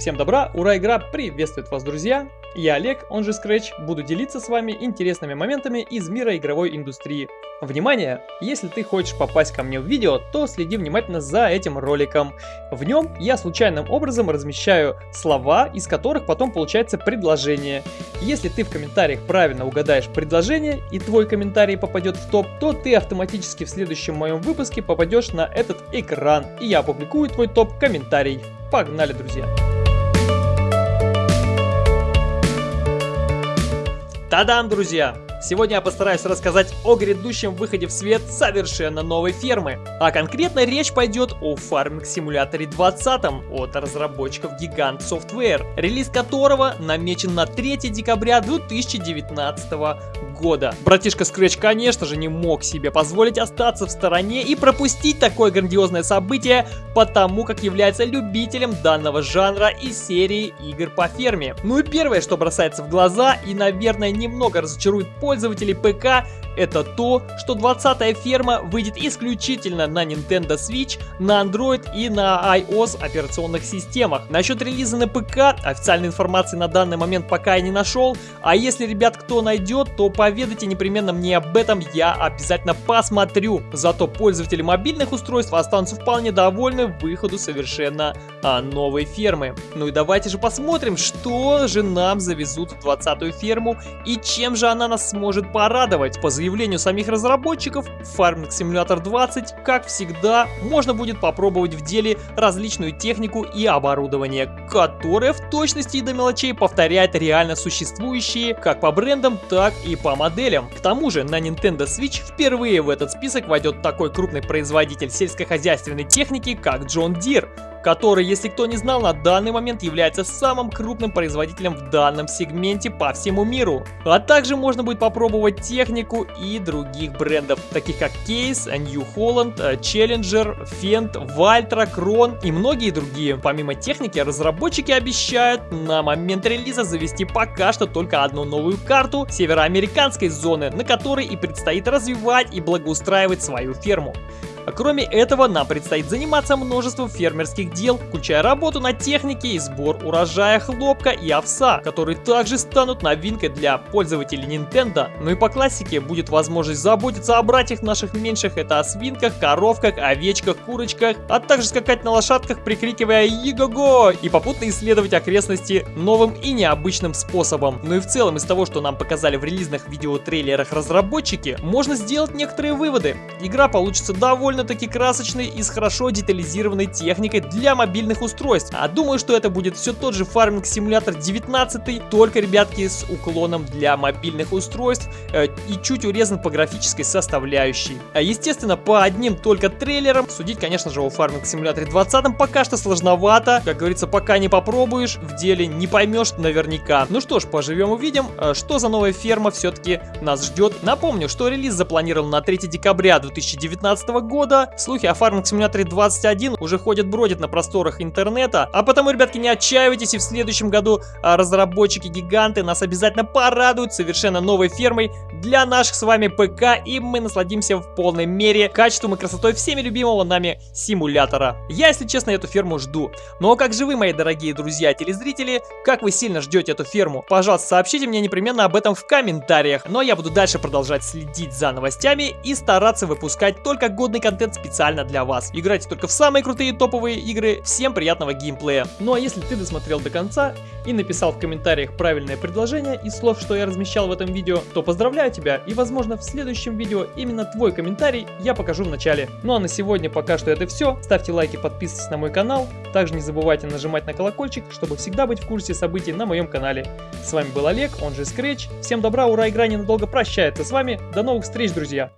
Всем добра, ура, игра приветствует вас, друзья! Я Олег, он же Scratch, буду делиться с вами интересными моментами из мира игровой индустрии. Внимание! Если ты хочешь попасть ко мне в видео, то следи внимательно за этим роликом. В нем я случайным образом размещаю слова, из которых потом получается предложение. Если ты в комментариях правильно угадаешь предложение и твой комментарий попадет в топ, то ты автоматически в следующем моем выпуске попадешь на этот экран, и я опубликую твой топ-комментарий. Погнали, друзья! Та-дам, друзья! Сегодня я постараюсь рассказать о грядущем выходе в свет совершенно новой фермы. А конкретно речь пойдет о фарминг симуляторе 20 от разработчиков Gigant Software, релиз которого намечен на 3 декабря 2019 года. Братишка Scratch, конечно же, не мог себе позволить остаться в стороне и пропустить такое грандиозное событие, потому как является любителем данного жанра и серии игр по ферме. Ну и первое, что бросается в глаза и, наверное, немного разочарует пользователей ПК, это то, что 20-я ферма выйдет исключительно на Nintendo Switch, на Android и на iOS операционных системах. Насчет релиза на ПК официальной информации на данный момент пока я не нашел, а если, ребят, кто найдет, то поведайте непременно мне об этом, я обязательно посмотрю. Зато пользователи мобильных устройств останутся вполне довольны выходу совершенно а, новой фермы. Ну и давайте же посмотрим, что же нам завезут в 20-ю ферму и чем же она нас сможет порадовать. По заявлению самих разработчиков, Farming Simulator 20, как всегда, можно будет попробовать в деле различную технику и оборудование, которое в точности и до мелочей повторяет реально существующие как по брендам, так и по моделям. К тому же на Nintendo Switch впервые в этот список войдет такой крупный производитель сельскохозяйственной техники, как John Deere, который, если кто не знал, на данный момент является самым крупным производителем в данном сегменте по всему миру. А также можно будет попробовать технику и других брендов, таких как Case, New Holland, Challenger, Fendt, Valtra, Kron и многие другие. Помимо техники, разработчики обещают на момент релиза завести пока что только одну новую карту североамериканской зоны, на которой и предстоит развивать и благоустраивать свою ферму. Кроме этого, нам предстоит заниматься множеством фермерских дел, включая работу на технике и сбор урожая хлопка и овса, которые также станут новинкой для пользователей Nintendo. Ну и по классике будет возможность заботиться о братьях наших меньших, это о свинках, коровках, овечках, курочках, а также скакать на лошадках, прикрикивая «Иго-го!» и попутно исследовать окрестности новым и необычным способом. Ну и в целом из того, что нам показали в релизных видеотрейлерах разработчики, можно сделать некоторые выводы. Игра получится довольно довольно-таки красочной и с хорошо детализированной техникой для мобильных устройств. А думаю, что это будет все тот же фарминг симулятор 19, только, ребятки, с уклоном для мобильных устройств э, и чуть урезан по графической составляющей. А естественно, по одним только трейлерам судить, конечно же, о фарминг симуляторе 20 пока что сложновато. Как говорится, пока не попробуешь, в деле не поймешь наверняка. Ну что ж, поживем увидим, э, что за новая ферма все-таки нас ждет. Напомню, что релиз запланирован на 3 декабря 2019 года. Слухи о Farming Simulator 21 уже ходят-бродят на просторах интернета. А потому, ребятки, не отчаивайтесь, и в следующем году а, разработчики-гиганты нас обязательно порадуют совершенно новой фермой для наших с вами ПК, и мы насладимся в полной мере качеством и красотой всеми любимого нами симулятора. Я, если честно, эту ферму жду. Но как же вы, мои дорогие друзья телезрители, как вы сильно ждете эту ферму? Пожалуйста, сообщите мне непременно об этом в комментариях. Но я буду дальше продолжать следить за новостями и стараться выпускать только годный контент специально для вас. Играйте только в самые крутые топовые игры. Всем приятного геймплея. Ну а если ты досмотрел до конца и написал в комментариях правильное предложение из слов, что я размещал в этом видео, то поздравляю тебя и возможно в следующем видео именно твой комментарий я покажу в начале. Ну а на сегодня пока что это все. Ставьте лайки, подписывайтесь на мой канал. Также не забывайте нажимать на колокольчик, чтобы всегда быть в курсе событий на моем канале. С вами был Олег, он же Scratch. Всем добра, ура, игра ненадолго прощается с вами. До новых встреч, друзья!